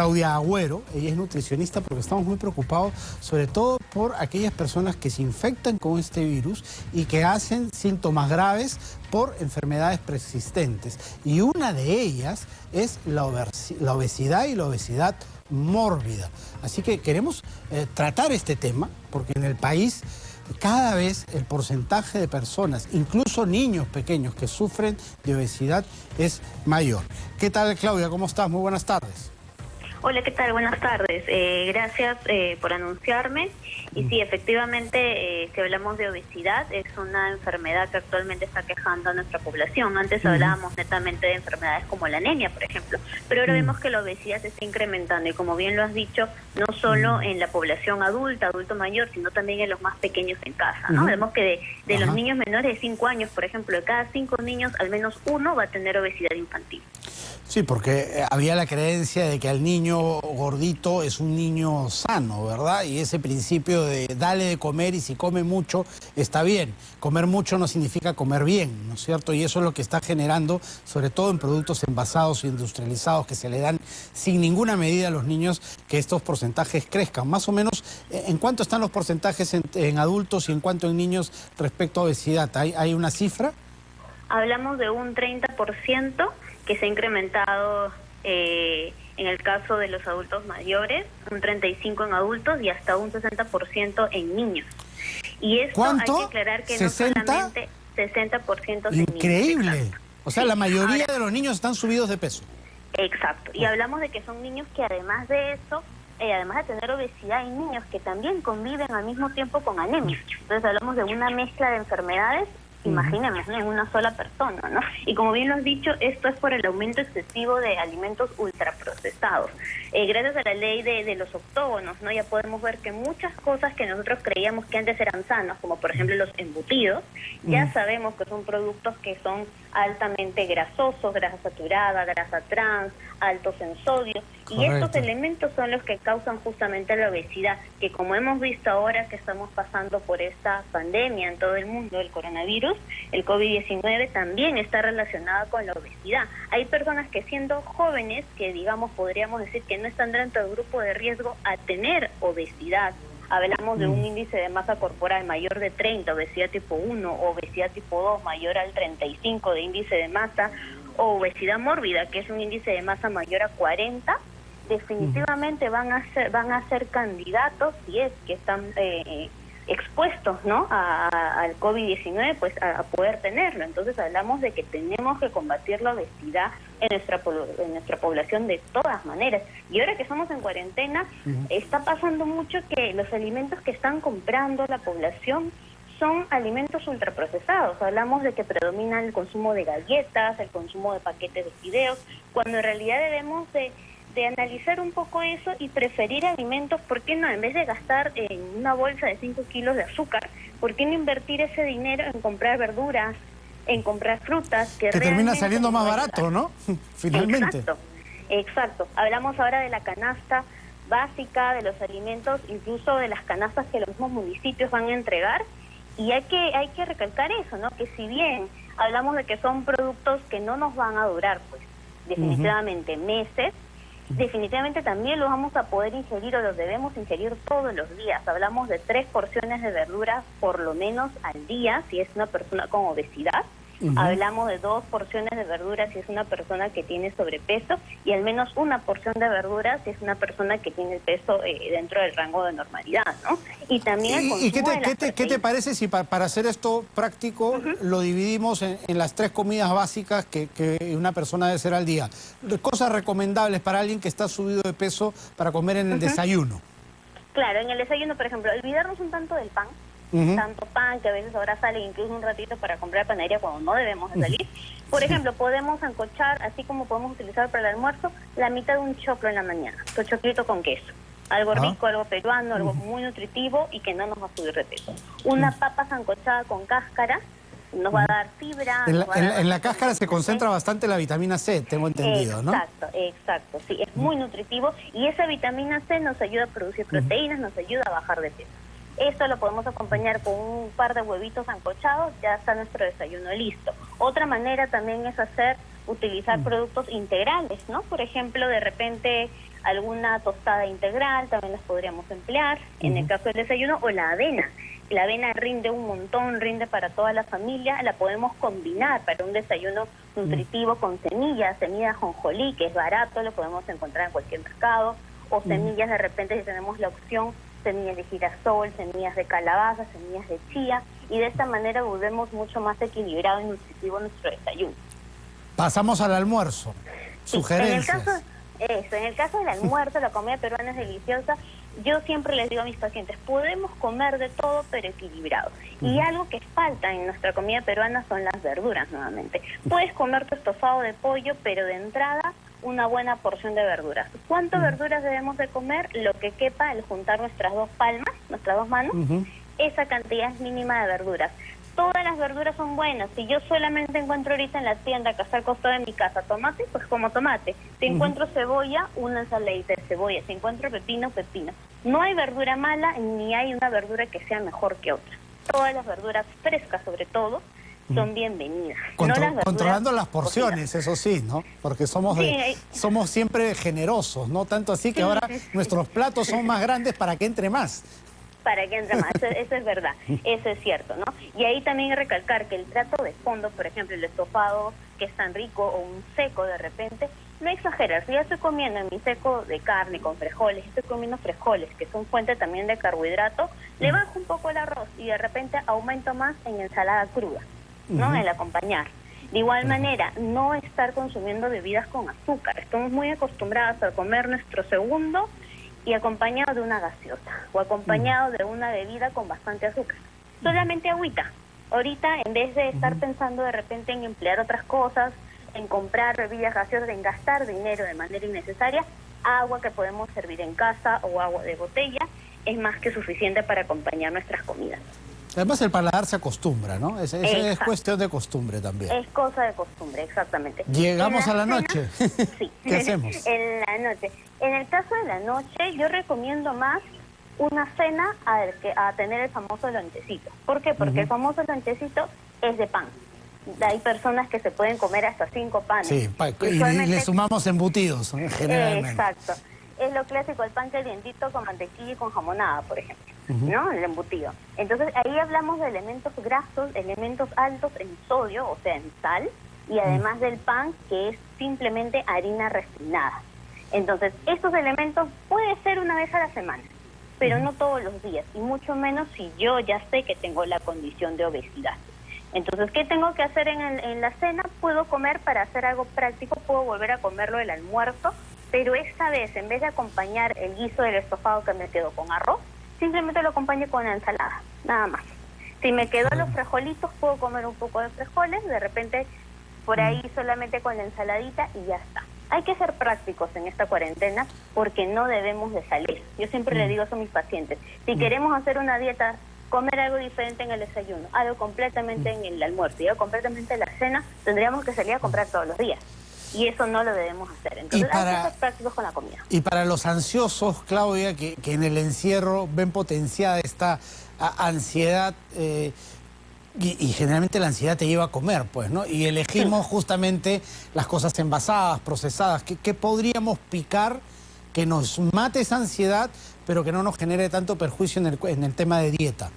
Claudia Agüero, ella es nutricionista porque estamos muy preocupados sobre todo por aquellas personas que se infectan con este virus y que hacen síntomas graves por enfermedades persistentes. Y una de ellas es la, obesidad y la obesidad mórbida. Así que queremos eh, tratar este tema porque en el país cada vez el porcentaje de personas, incluso niños pequeños que sufren de obesidad es mayor. ¿Qué tal Claudia? ¿Cómo estás? Muy buenas tardes. Hola, ¿qué tal? Buenas tardes. Eh, gracias eh, por anunciarme. Y sí, efectivamente, eh, si hablamos de obesidad, es una enfermedad que actualmente está quejando a nuestra población. Antes hablábamos netamente de enfermedades como la anemia, por ejemplo, pero ahora vemos que la obesidad se está incrementando y como bien lo has dicho, no solo en la población adulta, adulto mayor, sino también en los más pequeños en casa. ¿no? Vemos que de, los niños menores de 5 años, por ejemplo, de cada 5 niños, al menos uno va a tener obesidad infantil. Sí, porque eh, había la creencia de que el niño gordito es un niño sano, ¿verdad? Y ese principio de dale de comer y si come mucho está bien. Comer mucho no significa comer bien, ¿no es cierto? Y eso es lo que está generando, sobre todo en productos envasados e industrializados que se le dan sin ninguna medida a los niños, que estos porcentajes crezcan. Más o menos, eh, ¿en cuánto están los porcentajes en, adultos y en cuánto en niños respecto a obesidad? ¿Hay, hay una cifra? Hablamos de un 30% que se ha incrementado eh, en el caso de los adultos mayores, un 35% en adultos y hasta un 60% en niños. Y esto hay que aclarar que no solamente 60% en Increíble. O sea, la mayoría de los niños están subidos de peso. Exacto. Y hablamos de que son niños que además de eso, eh, además de tener obesidad, hay niños que también conviven al mismo tiempo con anemia. Entonces hablamos de una mezcla de enfermedades imaginemos, en una sola persona, ¿no? Y como bien lo has dicho, esto es por el aumento excesivo de alimentos ultraprocesados. Eh, gracias a la ley de, los octógonos, ¿no? Ya podemos ver que muchas cosas que nosotros creíamos que antes eran sanas, como por ejemplo los embutidos, ya sabemos que son productos que son altamente grasosos, grasa saturada, grasa trans, altos en sodio, y estos elementos son los que causan justamente la obesidad, que como hemos visto ahora que estamos pasando por esta pandemia en todo el mundo, el coronavirus, el COVID-19 también está relacionado con la obesidad. Hay personas que siendo jóvenes, que digamos podríamos decir que no están dentro del grupo de riesgo a tener obesidad, hablamos de un mm. índice de masa corporal mayor de 30, obesidad tipo 1, obesidad tipo 2 mayor al 35 de índice de masa, o obesidad mórbida, que es un índice de masa mayor a 40, definitivamente van a ser van a ser candidatos si es que están eh, expuestos ¿no? al COVID-19, pues a, poder tenerlo. Entonces hablamos de que tenemos que combatir la obesidad en nuestra, en nuestra población de todas maneras. Y ahora que estamos en cuarentena, está pasando mucho que los alimentos que están comprando la población son alimentos ultraprocesados. Hablamos de que predomina el consumo de galletas, el consumo de paquetes de fideos, cuando en realidad debemos de de analizar un poco eso y preferir alimentos, ¿por qué no? En vez de gastar en una bolsa de 5 kilos de azúcar, ¿por qué no invertir ese dinero en comprar verduras, en comprar frutas? Que, termina saliendo más barato, ¿no? Finalmente. Exacto, exacto. Hablamos ahora de la canasta básica, de los alimentos, incluso de las canastas que los mismos municipios van a entregar. Y hay que, hay que recalcar eso, ¿no? Que si bien hablamos de que son productos que no nos van a durar, pues, definitivamente meses, definitivamente también lo vamos a poder ingerir o los debemos ingerir todos los días. Hablamos de tres porciones de verduras por lo menos al día si es una persona con obesidad Hablamos de dos porciones de verduras si es una persona que tiene sobrepeso y al menos una porción de verduras si es una persona que tiene el peso eh, dentro del rango de normalidad, ¿no? Y también ¿Y, qué, te, parece si para hacer esto práctico lo dividimos en, las tres comidas básicas que, una persona debe hacer al día? Cosas recomendables para alguien que está subido de peso para comer en el desayuno. Claro, en el desayuno, por ejemplo, olvidarnos un tanto del pan, tanto pan que a veces ahora sale incluso un ratito para comprar panadería cuando no debemos de salir. Por ejemplo, podemos ancochar, así como podemos utilizar para el almuerzo, la mitad de un choclo en la mañana, tu choclito con queso. Algo ah. rico, algo peruano, algo muy nutritivo y que no nos va a subir de peso. Una papa sancochada con cáscara nos va a dar fibra. En la, cáscara se concentra bastante la vitamina C, tengo entendido, ¿no? Exacto, exacto, sí, es muy nutritivo y esa vitamina C nos ayuda a producir proteínas, nos ayuda a bajar de peso. Esto lo podemos acompañar con un par de huevitos ancochados, ya está nuestro desayuno listo. Otra manera también es hacer, utilizar mm. productos integrales, ¿no? Por ejemplo, de repente alguna tostada integral, también las podríamos emplear, en el caso del desayuno, o la avena. La avena rinde un montón, rinde para toda la familia, la podemos combinar para un desayuno nutritivo con semillas, semillas jonjolí, que es barato, lo podemos encontrar en cualquier mercado, o semillas de repente si tenemos la opción, semillas de girasol, semillas de calabaza, semillas de chía, y de esta manera volvemos mucho más equilibrado y nutritivo nuestro desayuno. Pasamos al almuerzo. Sugerencias. En el caso, eso, en el caso del almuerzo, la comida peruana es deliciosa. Yo siempre les digo a mis pacientes, podemos comer de todo, pero equilibrado. Y algo que falta en nuestra comida peruana son las verduras, nuevamente. Puedes comer tu estofado de pollo, pero de entrada una buena porción de verduras. ¿Cuántas verduras debemos de comer? Lo que quepa al juntar nuestras dos palmas, nuestras dos manos, esa cantidad es mínima de verduras. Todas las verduras son buenas. Si yo solamente encuentro ahorita en la tienda, que está al costado de mi casa, tomate, pues como tomate. Si encuentro cebolla, una ensaladita de cebolla. Si encuentro pepino, pepino. No hay verdura mala ni hay una verdura que sea mejor que otra. Todas las verduras frescas, sobre todo, son bienvenidas. controlando las porciones, eso sí, ¿no? Porque somos, somos siempre generosos, ¿no? Tanto así que ahora nuestros platos son más grandes para que entre más. Para que entre más, eso, es verdad, eso es cierto, ¿no? Y ahí también recalcar que el trato de fondo, por ejemplo, el estofado que es tan rico o un seco de repente, no exagerar. Si ya estoy comiendo en mi seco de carne con frijoles, estoy comiendo frijoles, que son fuente también de carbohidrato, le bajo un poco el arroz y de repente aumento más en ensalada cruda. ¿No? El acompañar. De igual manera, no estar consumiendo bebidas con azúcar. Estamos muy acostumbrados a comer nuestro segundo y acompañado de una gaseosa o acompañado de una bebida con bastante azúcar. Solamente agüita. Ahorita, en vez de estar pensando de repente en emplear otras cosas, en comprar bebidas gaseosas, en gastar dinero de manera innecesaria, agua que podemos servir en casa o agua de botella es más que suficiente para acompañar nuestras comidas. Además el paladar se acostumbra, ¿no? Es, es, cuestión de costumbre también. Es cosa de costumbre, exactamente. Llegamos a la noche. sí. ¿Qué hacemos? en la noche. En el caso de la noche, yo recomiendo más una cena a, a tener el famoso lonchecito. ¿Por qué? Porque el famoso lonchecito es de pan. Hay personas que se pueden comer hasta cinco panes. Sí, y, le sumamos embutidos, generalmente. Exacto. Es lo clásico, el pan calientito con mantequilla y con jamonada, por ejemplo. ¿No? El embutido. Entonces ahí hablamos de elementos grasos, elementos altos en sodio, o sea, en sal, y además del pan, que es simplemente harina refinada. Entonces, estos elementos puede ser una vez a la semana, pero no todos los días, y mucho menos si yo ya sé que tengo la condición de obesidad. Entonces, ¿qué tengo que hacer en, en la cena? Puedo comer para hacer algo práctico, puedo volver a comerlo el almuerzo, pero esta vez, en vez de acompañar el guiso del estofado que me quedo con arroz, simplemente lo acompaño con la ensalada, nada más. Si me quedo los frijolitos, puedo comer un poco de frijoles, de repente por ahí mm. solamente con la ensaladita y ya está. Hay que ser prácticos en esta cuarentena porque no debemos de salir. Yo siempre le mm. digo eso a mis pacientes. Si mm. queremos hacer una dieta, comer algo diferente en el desayuno, algo completamente en el almuerzo y algo completamente en la cena, tendríamos que salir a comprar todos los días y eso no lo debemos hacer. Entonces hay que ser prácticos con la comida. Y para los ansiosos, Claudia, que, en el encierro ven potenciada esta ansiedad... Eh, y, generalmente la ansiedad te lleva a comer, pues, ¿no? Y elegimos justamente las cosas envasadas, procesadas. ¿Qué, podríamos picar que nos mate esa ansiedad, pero que no nos genere tanto perjuicio en el, en el tema de dieta?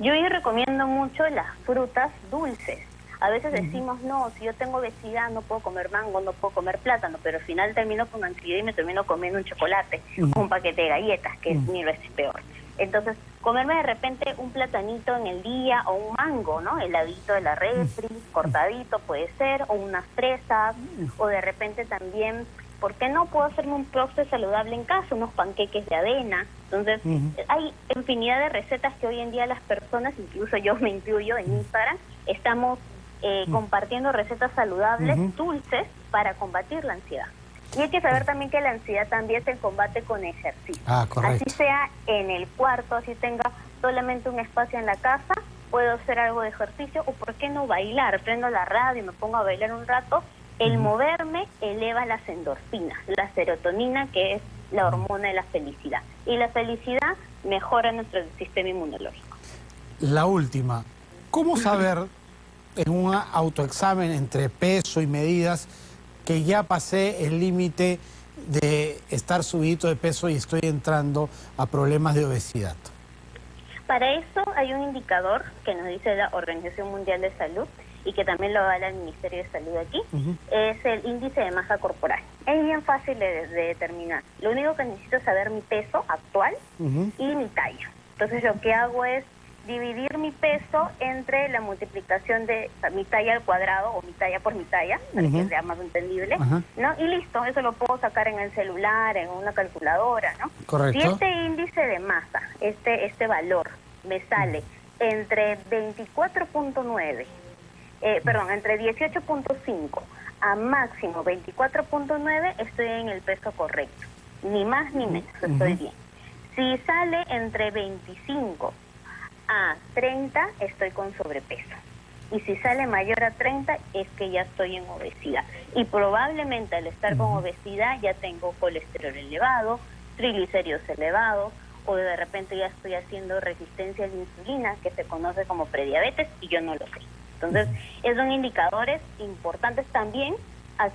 Yo hoy recomiendo mucho las frutas dulces. A veces decimos, no, si yo tengo obesidad no puedo comer mango, no puedo comer plátano, pero al final termino con ansiedad y me termino comiendo un chocolate, un paquete de galletas, que es mil veces peor. Entonces, comerme de repente un platanito en el día o un mango, ¿no? Heladito de la refri, cortadito puede ser, o unas fresas, o de repente también, ¿por qué no puedo hacerme un postre saludable en casa? Unos panqueques de avena. Entonces, hay infinidad de recetas que hoy en día las personas, incluso yo me incluyo en Instagram, estamos eh, mm. compartiendo recetas saludables, dulces, para combatir la ansiedad. Y hay que saber también que la ansiedad también se combate con ejercicio. Ah, así sea en el cuarto, así tenga solamente un espacio en la casa, puedo hacer algo de ejercicio o por qué no bailar, prendo la radio y me pongo a bailar un rato. El moverme eleva las endorfinas, la serotonina que es la hormona de la felicidad. Y la felicidad mejora nuestro sistema inmunológico. La última, ¿cómo saber en un autoexamen entre peso y medidas que ya pasé el límite de estar subido de peso y estoy entrando a problemas de obesidad? Para eso hay un indicador que nos dice la Organización Mundial de Salud y que también lo avala el Ministerio de Salud aquí, es el índice de masa corporal. Es bien fácil de, determinar. Lo único que necesito es saber mi peso actual y mi talla. Entonces lo que hago es dividir mi peso entre la multiplicación de mi talla al cuadrado o mi talla por mi talla, para que sea más entendible, ¿no? Y listo, eso lo puedo sacar en el celular, en una calculadora, ¿no? Correcto. Si este índice de masa, este, este valor, me sale entre 24.9, eh, perdón, entre 18.5 a máximo 24.9, estoy en el peso correcto. Ni más ni menos, estoy bien. Si sale entre 25 a 30 estoy con sobrepeso. Y si sale mayor a 30 es que ya estoy en obesidad. Y probablemente al estar con obesidad ya tengo colesterol elevado, triglicéridos elevados, o de repente ya estoy haciendo resistencia a la insulina, que se conoce como prediabetes, y yo no lo sé. Entonces, esos son indicadores importantes también.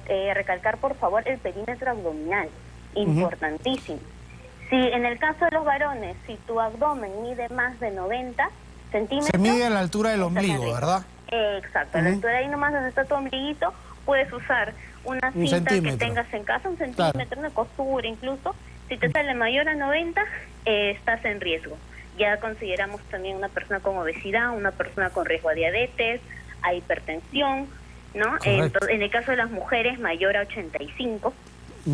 Eh, recalcar, por favor, el perímetro abdominal, importantísimo. Si en el caso de los varones, si tu abdomen mide más de 90 centímetros... Se mide a la altura del ombligo, ¿verdad? exacto, a la altura de ahí nomás donde está tu ombliguito, puedes usar una cinta que tengas en casa, un centímetro, una costura incluso. Si te sale mayor a 90, eh, estás en riesgo. Ya consideramos también una persona con obesidad, una persona con riesgo a diabetes, a hipertensión, ¿no? Entonces, en el caso de las mujeres, mayor a 85,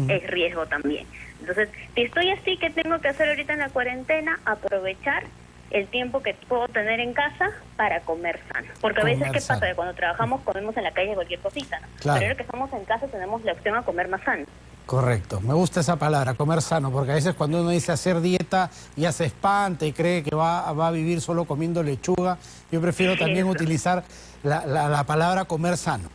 es riesgo también. Entonces, si estoy así, ¿qué tengo que hacer ahorita en la cuarentena? Aprovechar el tiempo que puedo tener en casa para comer sano. Porque a veces, ¿qué pasa? Que cuando trabajamos comemos en la calle cualquier cosita, ¿no? Pero ahora que estamos en casa tenemos la opción a comer más sano. Correcto, me gusta esa palabra, comer sano, porque a veces cuando uno dice hacer dieta ya se espanta y cree que va, va a vivir solo comiendo lechuga. Yo prefiero también utilizar la, la palabra comer sano.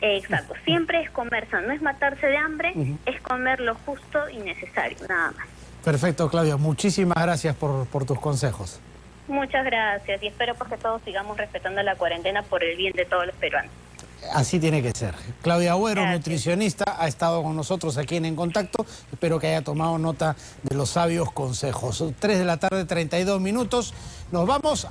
Exacto, siempre es comer sano, no es matarse de hambre, es comer lo justo y necesario, nada más. Perfecto, Claudia, muchísimas gracias por, por tus consejos. Muchas gracias y espero pues que todos sigamos respetando la cuarentena por el bien de todos los peruanos. Así tiene que ser. Claudia Agüero, nutricionista, ha estado con nosotros aquí en En Contacto. Espero que haya tomado nota de los sabios consejos. Tres de la tarde, 32 minutos. Nos vamos a...